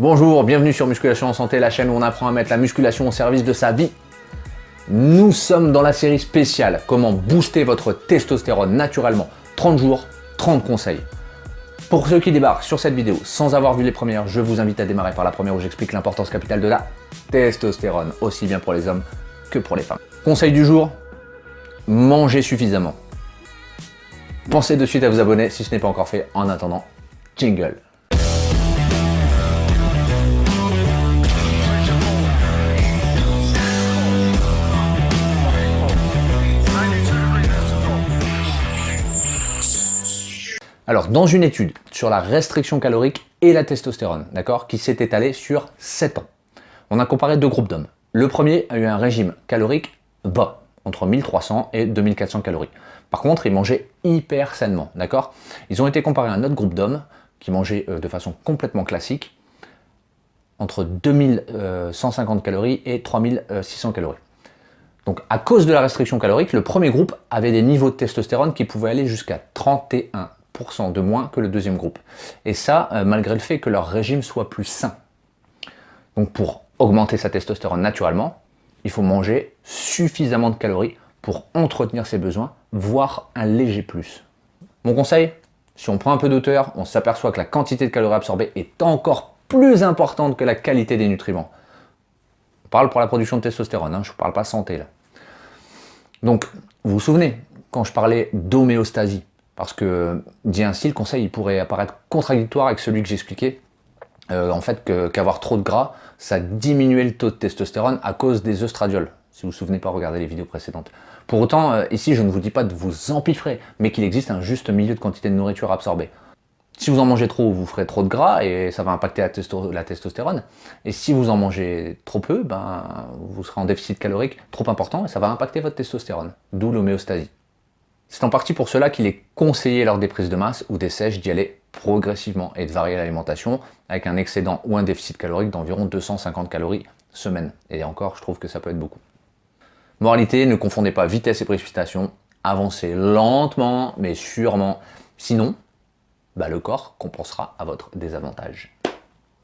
Bonjour, bienvenue sur Musculation en Santé, la chaîne où on apprend à mettre la musculation au service de sa vie. Nous sommes dans la série spéciale « Comment booster votre testostérone naturellement 30 jours, 30 conseils ». Pour ceux qui débarquent sur cette vidéo sans avoir vu les premières, je vous invite à démarrer par la première où j'explique l'importance capitale de la testostérone, aussi bien pour les hommes que pour les femmes. Conseil du jour, mangez suffisamment. Pensez de suite à vous abonner si ce n'est pas encore fait. En attendant, jingle Alors, dans une étude sur la restriction calorique et la testostérone, d'accord, qui s'est étalée sur 7 ans, on a comparé deux groupes d'hommes. Le premier a eu un régime calorique bas, entre 1300 et 2400 calories. Par contre, ils mangeaient hyper sainement, d'accord Ils ont été comparés à un autre groupe d'hommes qui mangeaient euh, de façon complètement classique, entre 2150 calories et 3600 calories. Donc à cause de la restriction calorique, le premier groupe avait des niveaux de testostérone qui pouvaient aller jusqu'à 31 de moins que le deuxième groupe. Et ça, euh, malgré le fait que leur régime soit plus sain. Donc pour augmenter sa testostérone naturellement, il faut manger suffisamment de calories pour entretenir ses besoins, voire un léger plus. Mon conseil, si on prend un peu d'auteur, on s'aperçoit que la quantité de calories absorbées est encore plus importante que la qualité des nutriments. On parle pour la production de testostérone, hein, je ne parle pas santé là. Donc, vous vous souvenez, quand je parlais d'homéostasie, parce que, dit ainsi, le conseil il pourrait apparaître contradictoire avec celui que j'expliquais, euh, en fait qu'avoir trop de gras, ça diminuait le taux de testostérone à cause des œstradiols. Si vous vous souvenez pas, regardez les vidéos précédentes. Pour autant, euh, ici, je ne vous dis pas de vous empiffrer, mais qu'il existe un juste milieu de quantité de nourriture absorbée. Si vous en mangez trop, vous ferez trop de gras et ça va impacter la, la testostérone. Et si vous en mangez trop peu, ben, vous serez en déficit calorique trop important et ça va impacter votre testostérone, d'où l'homéostasie. C'est en partie pour cela qu'il est conseillé lors des prises de masse ou des sèches d'y aller progressivement et de varier l'alimentation avec un excédent ou un déficit calorique d'environ 250 calories semaine. Et encore, je trouve que ça peut être beaucoup. Moralité, ne confondez pas vitesse et précipitation, avancez lentement mais sûrement, sinon bah, le corps compensera à votre désavantage.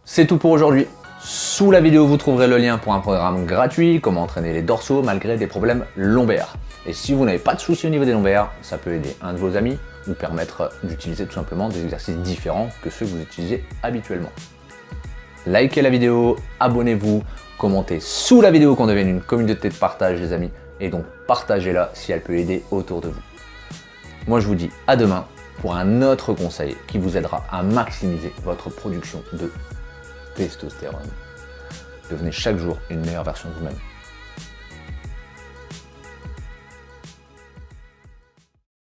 C'est tout pour aujourd'hui. Sous la vidéo, vous trouverez le lien pour un programme gratuit, comment entraîner les dorsaux malgré des problèmes lombaires. Et si vous n'avez pas de soucis au niveau des lombaires, ça peut aider un de vos amis ou permettre d'utiliser tout simplement des exercices différents que ceux que vous utilisez habituellement. Likez la vidéo, abonnez-vous, commentez sous la vidéo qu'on devienne une communauté de partage les amis, et donc partagez-la si elle peut aider autour de vous. Moi je vous dis à demain pour un autre conseil qui vous aidera à maximiser votre production de testostérone. Devenez chaque jour une meilleure version de vous-même.